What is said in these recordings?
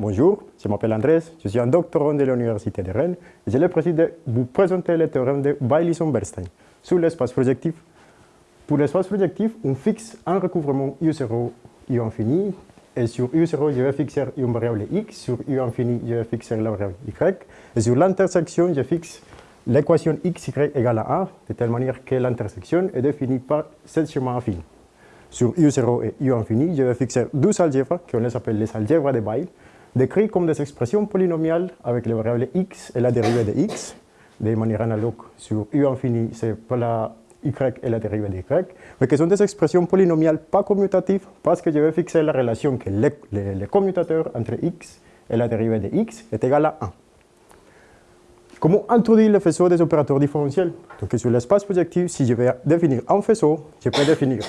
Bonjour, je m'appelle Andrés, je suis un doctorant de l'Université de Rennes et j'ai le vous présenter le théorème de Bailly-Sommerstein sur l'espace projectif. Pour l'espace projectif, on fixe un recouvrement U0, U infini, et sur U0, je vais fixer une variable X, sur U infini, je vais fixer la variable Y, et sur l'intersection, je fixe l'équation XY égale à 1, de telle manière que l'intersection est définie par ce schéma affine. Sur U0 et U infini, je vais fixer deux algèbres, qu'on les appelle les algèbres de Bail, décrits comme des expressions polynomiales avec les variables x et la dérivée de x, de manière analogue sur u infini, c'est la y et la dérivée de y, mais qui sont des expressions polynomiales pas commutatives parce que je vais fixer la relation que le, commutateur entre x et la dérivée de x est égal à 1. Comment introduire le faisceau des opérateurs différentiels? Donc sur l'espace projectif, si je vais définir un faisceau, je peux définir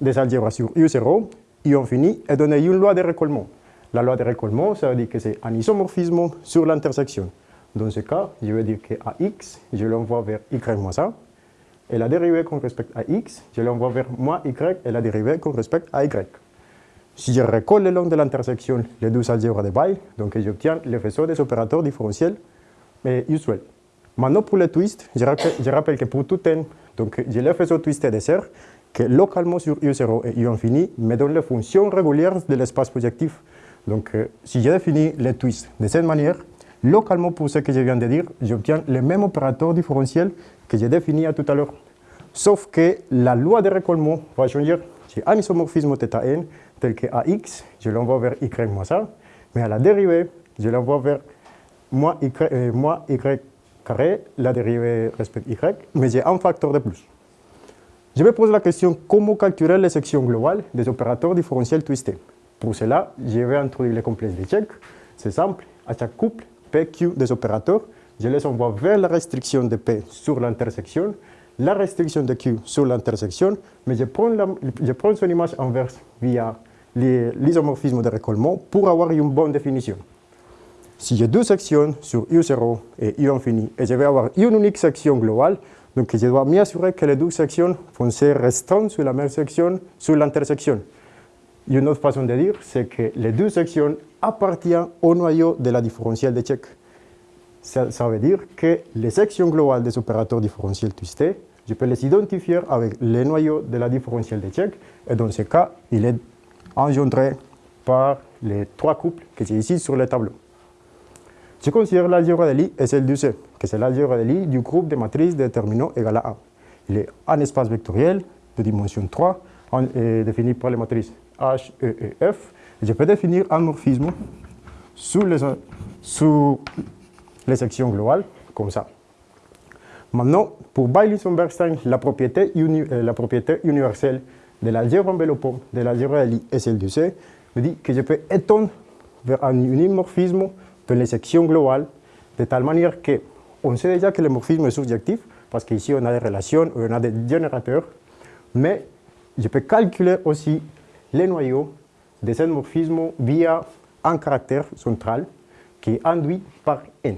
des algèbres sur U0, U infini et donner une loi de récollement. La loi de récollement, ça veut dire que c'est un isomorphisme sur l'intersection. Dans ce cas, je vais dire que à x, je l'envoie vers y moins a, et la dérivée qu'on respecte à x, je l'envoie vers moins y, et la dérivée qu'on respecte à y. Si je recolle le long de l'intersection les deux algèbres de Bail, donc j'obtiens le faisceau des opérateurs différentiels mais usuels. Maintenant, pour le twist, je rappelle, que pour tout n, donc j'ai le faisceau twisté de serre, que localement sur U0 et U infini me donne les fonctions régulières de l'espace projectif donc, euh, si je définis les twists de cette manière, localement pour ce que je viens de dire, j'obtiens le même opérateur différentiel que j'ai défini tout à l'heure. Sauf que la loi de récollement va changer. J'ai un isomorphisme θn tel que AX, je l'envoie vers y moins ça, mais à la dérivée, je l'envoie vers moins y, euh, y carré, la dérivée respecte y, mais j'ai un facteur de plus. Je vais poser la question comment calculer les sections globales des opérateurs différentiels twistés? Pour cela, je vais introduire le complexe de Check. C'est simple, à chaque couple PQ des opérateurs, je les envoie vers la restriction de P sur l'intersection, la restriction de Q sur l'intersection, mais je prends, son image inverse via l'isomorphisme de récollement pour avoir une bonne définition. Si j'ai deux sections sur U0 et U infini, et je vais avoir une unique section globale, donc je dois m'assurer que les deux sections vont se restreindre sur la même section, sur l'intersection. Une autre façon de dire, c'est que les deux sections appartiennent au noyau de la différentielle de Check. Ça, veut dire que les sections globales des opérateurs différentiels twistés, je peux les identifier avec les noyaux de la différentielle de Check, et dans ce cas, il est engendré par les trois couples que j'ai ici sur le tableau. Je considère l'algèbre de Lie et celle du C, que c'est l'algèbre de Lie du groupe de matrices déterminants égal à 1. Il est un espace vectoriel de dimension 3, défini par les matrices H, E et F. je peux définir un morphisme sous les, les sections globales, comme ça. Maintenant, pour Bailey-Sommerstein, la, propriété euh, la propriété universelle de l'algèbre enveloppant de l'algèbre Lie et celle du C me dit que je peux étendre vers un unimorphisme dans les sections globales, de telle manière que on sait déjà que le morphisme est subjectif, parce qu'ici on a des relations, on a des générateurs, mais je peux calculer aussi les noyaux de ce morphisme via un caractère central qui est induit par n.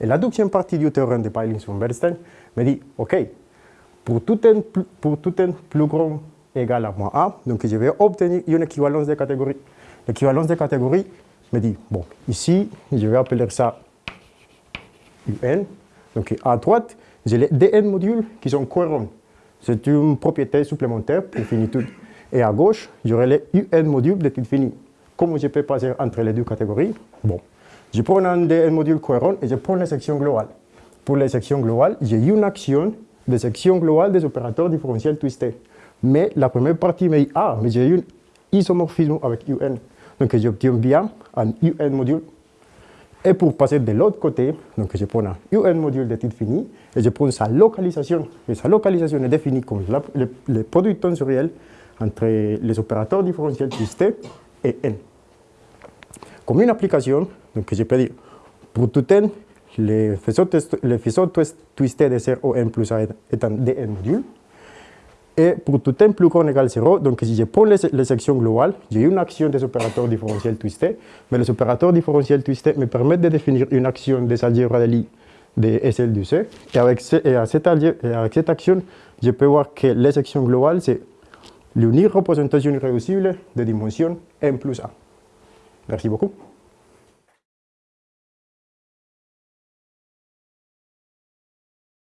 Et la deuxième partie du théorème de Pailing-Bernstein me dit, OK, pour tout n, pour tout n plus grand égal à moins a, donc je vais obtenir une équivalence de catégorie. L'équivalence de catégorie me dit, bon, ici, je vais appeler ça un. Donc à droite, j'ai les dn modules qui sont cohérents. C'est une propriété supplémentaire pour finitude. Et à gauche, j'aurai les UN modules de type fini. Comment je peux passer entre les deux catégories? Bon, je prends un DN module cohérent et je prends les sections globales. Pour les sections globales, j'ai une action de section globale des opérateurs différentiels twistés. Mais la première partie me dit, ah, mais j'ai un isomorphisme avec UN. Donc j'obtiens bien un UN module. Et pour passer de l'autre côté, donc je prends un UN module de type fini et je prends sa localisation. Et sa localisation est définie comme le, le produit tensoriel entre les opérateurs différentiels twistés et n. Comme une application, donc je peux dire, pour tout n, le faisceau, twisté de ser O n plus A est un dn module. Et pour tout n plus grand égal 0, donc si je prends les, sections globales, j'ai une action des opérateurs différentiels twistés, mais les opérateurs différentiels twistés me permettent de définir une action des algèbres de Lie de SL du C. Et avec cette action, je peux voir que les sections globales, c'est l'unique représentation irréducible de dimension n plus 1. Merci beaucoup.